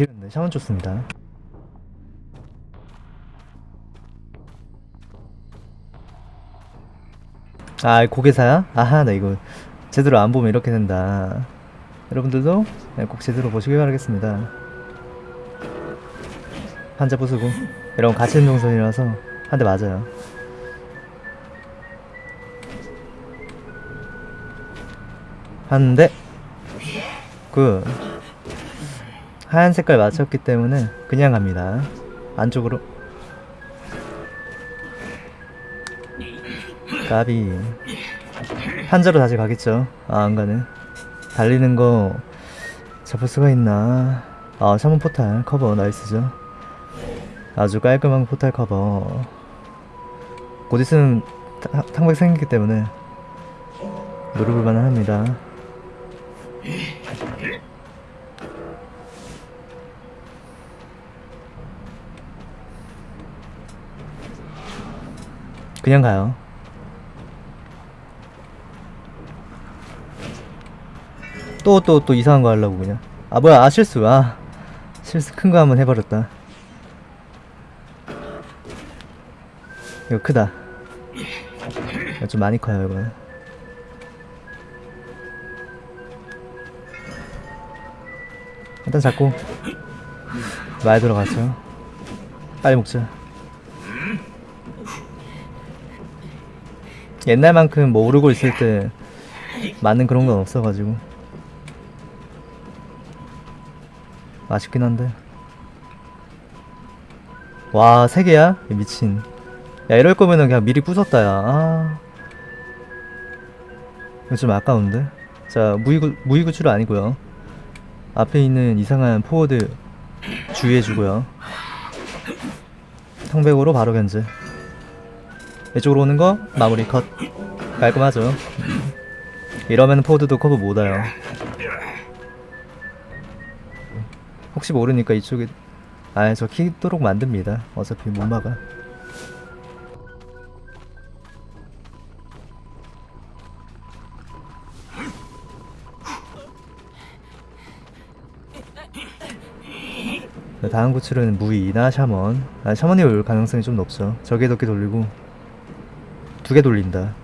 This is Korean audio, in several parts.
싫은데 샤먼 좋습니다. 아 고개사야? 아하 나 이거 제대로 안 보면 이렇게 된다. 여러분들도 네, 꼭 제대로 보시길 바라겠습니다. 한자 부수고. 이런 같이 있는 동선이라서 한 대 맞아요. 한대. good 하얀 색깔 맞췄기 때문에 그냥 갑니다. 안쪽으로. 까비. 한자로 다시 가겠죠. 아 안가네. 달리는 거 잡을 수가 있나? 아 샤먼 포탈 커버 nice죠. 아주 깔끔한 포탈 커버. 곧 있으면 타- 탕백 생기기 때문에 노려볼 만 합니다 그냥 가요. 또또 또 이상한 거 하려고 그냥. 아 뭐야 아 실수. 아 실수 큰 거 한번 해버렸다. 이거 크다. 이거 좀 많이 커요 이거. 일단 잡고 많이 들어갔죠. 빨리 먹자 옛날만큼 뭐 오르고 있을 때 많은 그런 건 없어가지고 아쉽긴 한데 와, 세 개야? 이 미친. 야, 이럴 거면은 그냥 미리 부쉈다, 야. 아. 좀 아까운데? 자, 무이구, 무이구추는 아니고요 앞에 있는 이상한 포워드 주의해주고요. 성백으로 바로 견제. 이쪽으로 오는 거 마무리 컷. 깔끔하죠? 음. 이러면 포워드도 커버 못 와요. 혹시 모르니까 이쪽에 아저 키도록 만듭니다 어차피 못 막아 네, 다음 구출은 무이나 샤먼 아 샤먼이 올 가능성이 좀 높죠 저게 덕게 돌리고 두 개 돌린다.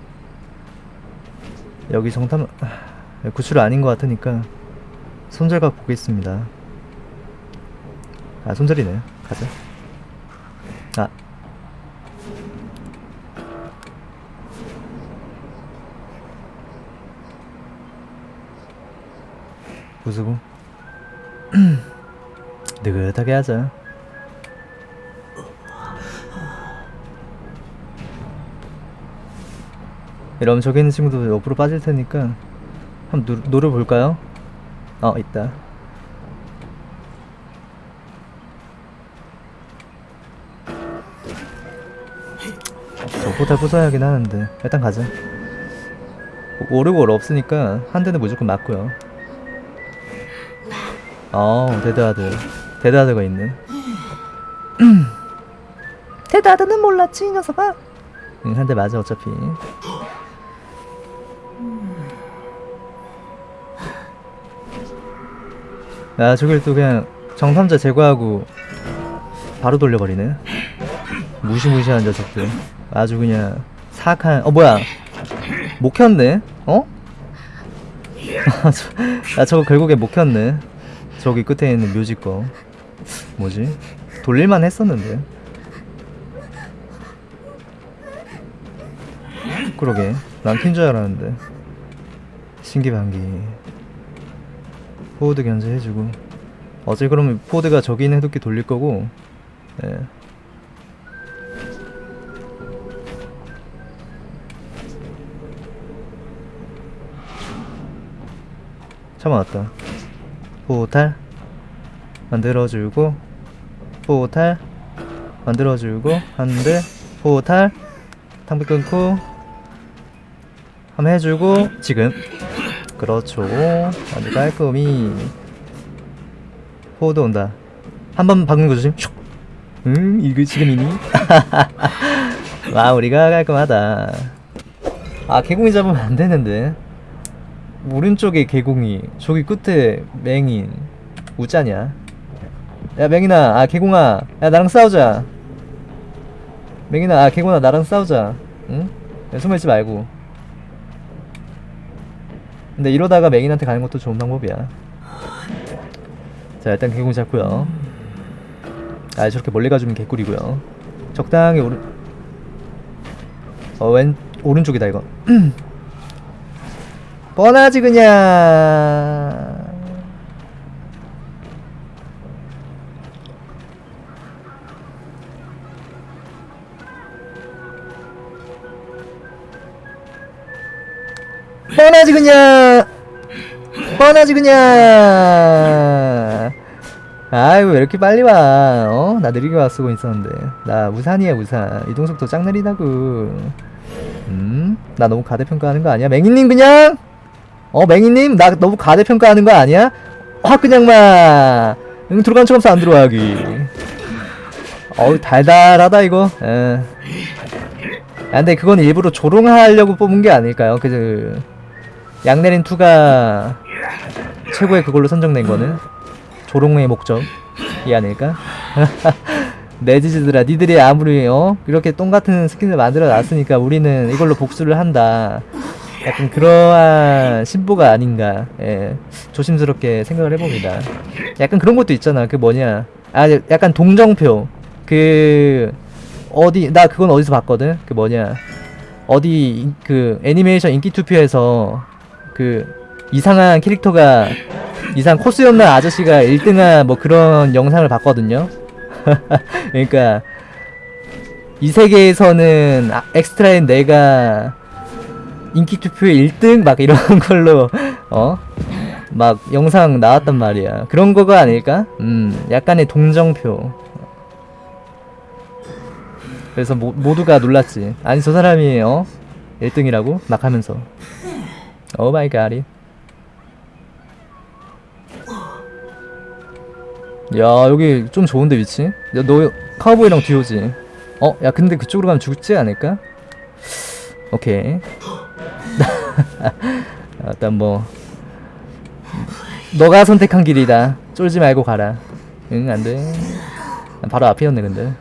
여기 정탐 아, 구출 아닌 것 같으니까 손절각 보겠습니다. 아 손절이네. 가자. 아. 부수고. 느긋하게 하자 이러면 저기 있는 친구도 옆으로 빠질 테니까 한번 노, 노려볼까요? 어 있다. 저 포탈 부숴야긴 하는데 일단 가자. 오르골 없으니까 한 대는 무조건 맞고요. 어 데드하드. 데드하드가 있네. 데드하드는 몰랐지 이 녀석아. 응, 한 대 맞아 어차피 야 저길 또 그냥 정탐자 제거하고 바로 돌려버리네. 무시무시한 녀석들. 아주 그냥 사악한 어 뭐야? 못 켰네? 어? 아, 저, 아 저거 결국에 못 켰네. 저기 끝에 있는 묘지 거 뭐지? 돌릴만 했었는데 그러게. 난 킨 줄 알았는데. 신기반기. 포워드 견제해주고. 어제 그러면 포워드가 저기 있는 해독기 돌릴 거고. 예. 참아왔다. 포탈 만들어주고 포탈 만들어주고 한대 포탈. 탕비 끊고 한번 해주고 지금. 그렇죠. 아주 깔끔히. 포도 온다. 한 번 박는 거 조심. 슉. 음 이거 지금이니 마무리가 깔끔하다. 아 개공이 잡으면 안 되는데. 오른쪽에 개공이 저기 끝에 맹인. 우짜냐 야. 맹인아 아 개공아 야 나랑 싸우자. 맹인아 아 개공아 나랑 싸우자. 응? 야, 숨어있지 말고 근데 이러다가 맹인한테 가는 것도 좋은 방법이야. 자 일단 개공 잡고요. 아 저렇게 멀리 가주면 개꿀이고요. 적당히 오른 어 왼 오른쪽이다 이거. 뻔하지 그냥 그냥 뻔하지 그냥 아이고 왜 이렇게 빨리 와 어? 나 느리게 와 쓰고 있었는데 나 우산이야 우산 이동속도 짱 느리다고 음? 나 너무 가대평가하는 거 아니야? 맹이님 그냥 어 맹이님 나 너무 가대평가하는 거 아니야? 확 그냥 막 응, 들어간 척 하면서 안 들어가기 어우 달달하다 이거 에. 야, 근데 그건 일부러 조롱하려고 뽑은 게 아닐까요? 그 양내린 2가 최고의 그걸로 선정된 거는 조롱의 목적이 아닐까? 넷이즈들아 니들이 아무리 어? 이렇게 똥같은 스킨을 만들어 놨으니까 우리는 이걸로 복수를 한다. 약간 그러한 심보가 아닌가. 예. 조심스럽게 생각을 해봅니다. 약간 그런 것도 있잖아. 그 뭐냐. 아 약간 동정표. 그 어디 나 그건 어디서 봤거든? 그 뭐냐. 어디 인- 그 애니메이션 인기 투표에서 그 이상한 캐릭터가 이상 코스 없는 아저씨가 1등한 뭐 그런 영상을 봤거든요 그러니까 이 세계에서는 아, 엑스트라인 내가 인기 투표에 1등 막 이런 걸로 어? 막 영상 나왔단 말이야. 그런 거가 아닐까? 음, 약간의 동정표. 그래서 모, 모두가 놀랐지. 아니 저 사람이 어? 1등이라고 막 하면서. oh my god. 야 여기 좀 좋은데 위치? 야, 너 카우보이랑 듀오지? 어? 야 근데 그쪽으로 가면 죽지 않을까? 오케이 일단 뭐 너가 선택한 길이다 쫄지 말고 가라 응 안돼 바로 앞이었네 근데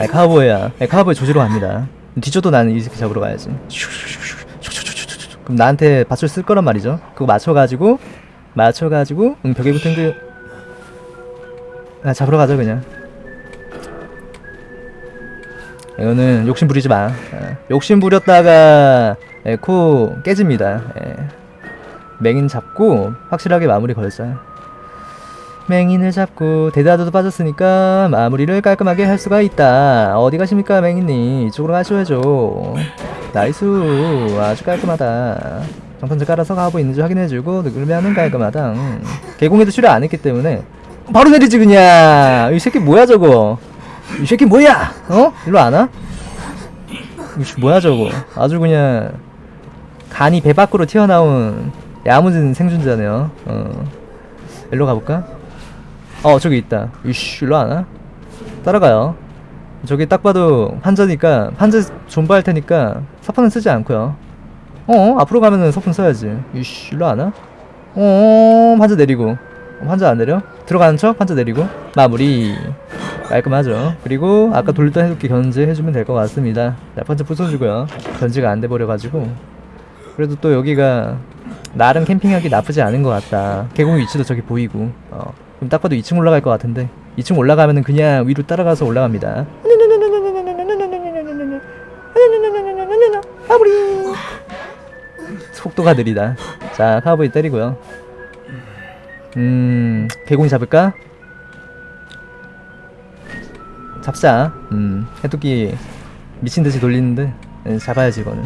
아 카우보이야 야, 카우보이 조지로 갑니다 뒤져도 나는 이 새끼 잡으러 가야지. 그럼 나한테 밧줄 쓸 거란 말이죠. 그거 맞춰가지고 맞춰가지고 응 벽에 붙은 그 아, 잡으러 가자 그냥. 이거는 욕심 부리지 마. 예. 욕심 부렸다가 예, 코 깨집니다. 예. 맹인 잡고 확실하게 마무리 걸자 맹인을 잡고 데드하드도 빠졌으니까 마무리를 깔끔하게 할 수가 있다. 어디 가십니까 맹인님? 이쪽으로 가셔야죠. nice. 아주 깔끔하다. 정탄제 깔아서 가고 있는지 확인해주고 누르면은 깔끔하다. 음. 개공에도 출혈 안 했기 때문에. 바로 내리지 그냥! 이 새끼 뭐야 저거? 이 새끼 뭐야? 어? 일로 안 와? 이씨 뭐야 저거? 아주 그냥 간이 배 밖으로 튀어나온 야무진 생존자네요. 어. 일로 가볼까? 어 저기 있다. 이씨 일로 안 와? 따라가요. 저기 딱 봐도 환자니까 환자 존버할 테니까 사파는 쓰지 않고요. 어 앞으로 가면은 서풍 써야지. 이씨 일로 안 와? 어 환자 내리고. 환자 안 내려? 들어가는 척? 환자 내리고? 마무리. 깔끔하죠. 그리고 아까 돌던 해독기 견제 해주면 될 것 같습니다. 자 번째 부숴주고요. 견제가 안 돼버려가지고. 그래도 또 여기가 나름 캠핑하기 나쁘지 않은 것 같다. 계곡 위치도 저기 보이고. 어 그럼 딱 봐도 2층 올라갈 것 같은데. 2층 올라가면은 그냥 위로 따라가서 올라갑니다. 마무리! 속도가 느리다. 자 카우보이 때리고요. 음 개공이 잡을까? 잡자. 음 해독기 미친듯이 돌리는데 예, 잡아야지 이거는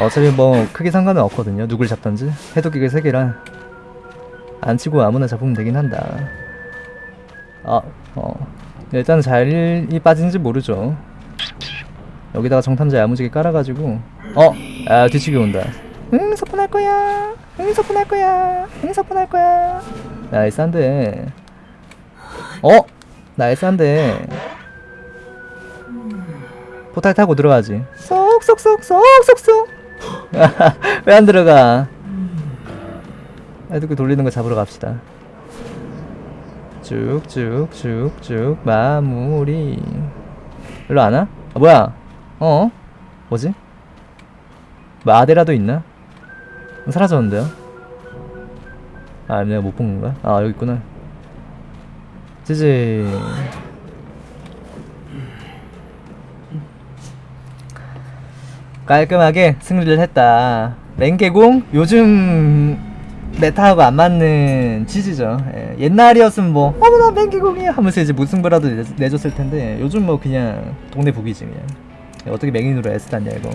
어차피 뭐 크게 상관은 없거든요. 누굴 잡던지. 해독기가 3개라. 안 치고 아무나 잡으면 되긴 한다. 아, 어. 일단 잘이 빠진지 모르죠. 여기다가 정탐자 야무지게 깔아가지고. 어! 아 뒤치기 온다. 응 서폰할 거야. 응 서폰할 거야. 응 서폰할 거야. 나이스 한데 어? 나이스 한데 포탈 타고 들어가지. 쏙쏙쏙 쏙쏙쏙 왜 안 들어가 애드그 돌리는 거 잡으러 갑시다. 쭉쭉쭉쭉 마무리. 일로 안 와? 아 뭐야? 어? 뭐지? 뭐 아데라도 있나? 사라졌는데요? 아 내가 못 본 건가? 아 여기 있구나. 지지. 깔끔하게 승리를 했다. 랭개공 요즘 메타하고 안 맞는 치즈죠. 예, 옛날이었으면 뭐 어머나 랭개공이야 하면서 이제 무승부라도 내- 내줬을 텐데 요즘 뭐 그냥 동네 북이지 그냥. 야, 어떻게 맹인으로 땄냐 이거.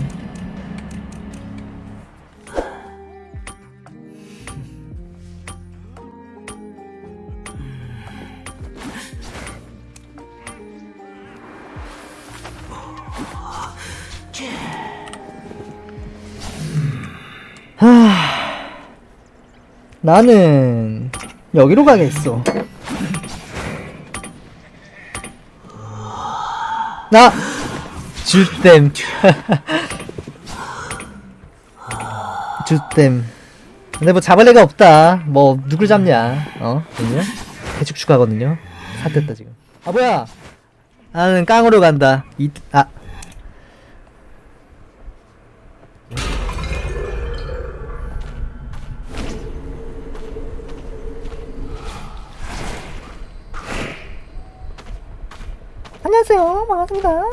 나는 여기로 가겠어. 나 주댐 주댐. 근데 뭐 잡을 애가 없다. 뭐 누굴 잡냐? 어? 그죠? 대축축 가거든요. 삿됐다 지금. 아 뭐야? 나는 깡으로 간다. 이 아. 안녕하세요. 반갑습니다.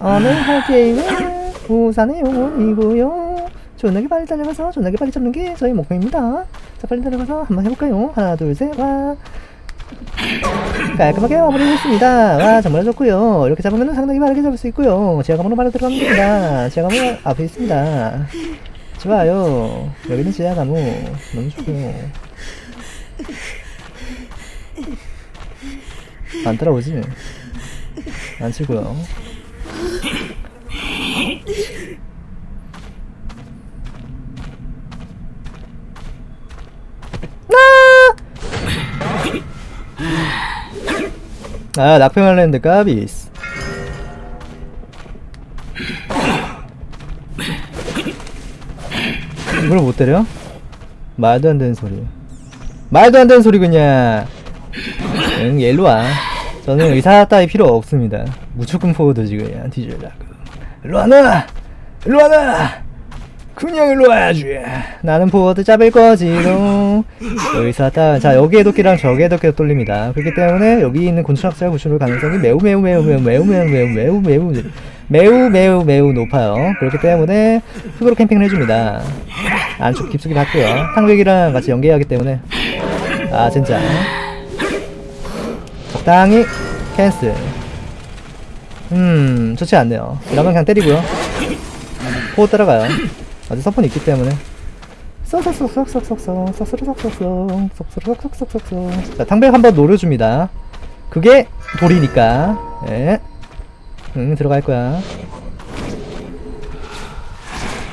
오늘 할 게임은 부산의 영혼이고요. 존나게 빨리 달려가서 존나게 빨리 잡는 게 저희 목표입니다. 자, 빨리 달려가서 한번 해볼까요? 하나, 둘, 셋, 와. 깔끔하게 마무리했습니다. 와, 정말 좋고요. 이렇게 잡으면 상당히 빠르게 잡을 수 있고요. 지하감으로 바로 들어가면 됩니다. 지하감은 앞에 있습니다. 좋아요. 여기는 지하감우. 너무 좋고요. 안 따라오지? 안 치고요. 아, 낙평할랜드 까비스. 이걸 못 때려? 말도 안 되는 소리. 말도 안 되는 소리 그냥. 응, 얘 일로 와. 저는 의사 따위 필요 없습니다. 무조건 포워드지 그냥 뒤질라고. 일로 와나! 일로 와나! 그냥 일로 와야지. 나는 포워드 잡을 거지롱. 의사 따. 자 여기에 도끼랑 저기에 도끼가 뚫립니다. 그렇기 때문에 여기 있는 곤충학살 구출을 가능성이 매우 매우 매우 매우 매우 매우 매우 매우 매우 매우 매우 매우 높아요. 그렇기 때문에 흙으로 캠핑을 해줍니다. 안쪽 깊숙이 봤고요. 탕백이랑 같이 연계하기 때문에 아 진짜 적당히 캔슬 음 좋지 않네요 이러면 그냥 때리고요 포 따라가요 아직 서폰이 있기 때문에 자 탕백 한번 노려줍니다 그게 돌이니까 예. 응 들어갈 거야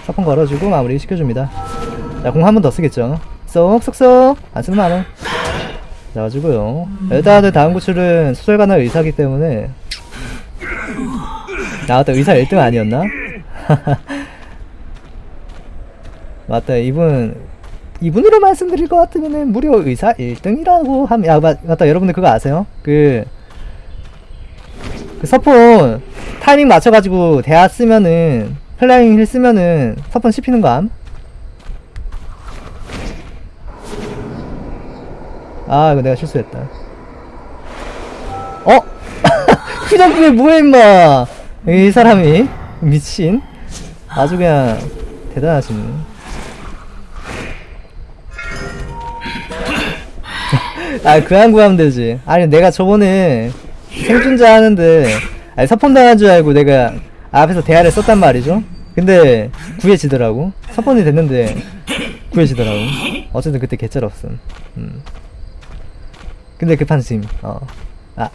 서폰 걸어주고 마무리 시켜줍니다 자 공 한 번 더 쓰겠죠 쏙쏙쏙 안 쓰면 안해 나와주고요. 일단은 다음 구출은 수술관의 의사기 때문에 나왔다 의사 1등 아니었나? 맞다 이분 이분으로 말씀드릴 것 같으면은 무려 의사 1등이라고 하면 야 맞, 맞다 여러분들 그거 아세요? 그, 그 서폰 타이밍 맞춰가지고 대화 쓰면은 플라잉 힐 쓰면은 서폰 씹히는 거 암? 아 이거 내가 실수했다. 어? 후정부에 뭐해 임마? 이 사람이? 미친. 아주 그냥 대단하시네 아 그냥 구하면 되지. 아니 내가 저번에 생존자 하는데 아니 서폰 당한 줄 알고 내가 앞에서 대화를 썼단 말이죠. 근데 구해지더라고. 서폰이 됐는데 구해지더라고. 어쨌든 그때 개쩔 없음. 음. 근데 급한 심. 어. 아.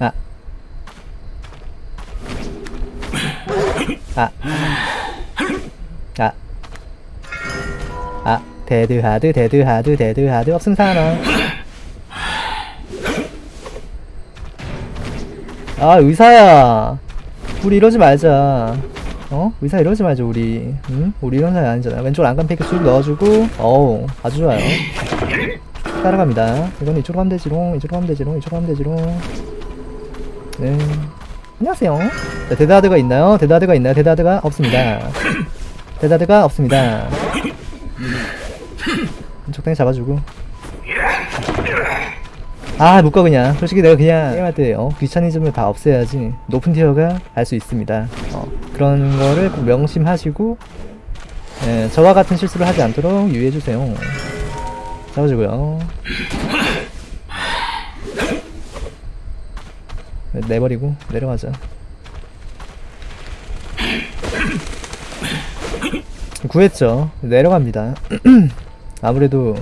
아. 아. 아. 아. 데드 하드 데드 하드 데드 하드 없음 사나. 아 의사야. 우리 이러지 말자. 어? 의사 이러지 말죠 우리. 응? 우리 이런 사이 아니잖아 왼쪽 안간 fake 쭉 넣어주고 어우 아주 좋아요. 따라갑니다. 이건 이쪽으로 가면 되지롱 이쪽으로 가면 되지롱 이쪽으로 가면 되지롱. 네. 안녕하세요. 자, 데드하드가 있나요? 데드하드가 있나요? 데드하드가 없습니다. 데드하드가 없습니다. 적당히 잡아주고 아 못가 그냥. 솔직히 내가 그냥 게임할 때 어, 귀차니즘을 다 없애야지 높은 tier가 할수 있습니다. 어, 그런 거를 꼭 명심하시고 예, 저와 같은 실수를 하지 않도록 유의해주세요. 잡아주고요. 네, 내버리고 내려가자. 구했죠? 내려갑니다. 아무래도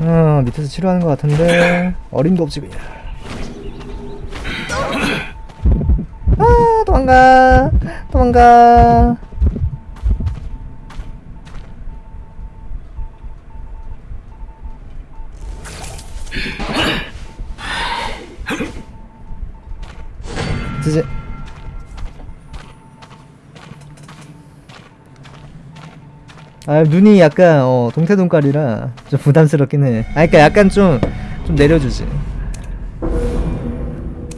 어, 밑에서 치료하는 것 같은데. 어림도 없지 그냥. 아 도망가. 도망가. 이제 아 눈이 약간 어 동태동깔이라 좀 부담스럽긴 해. 아 그러니까 약간 좀좀 내려주지.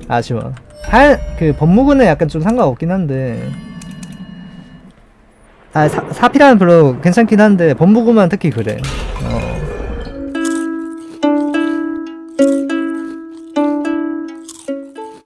아쉬워. 할그 법무부는 약간 좀 상관없긴 한데. 아 사, 사피라는 별로 괜찮긴 한데 법무부만 특히 그래. 어.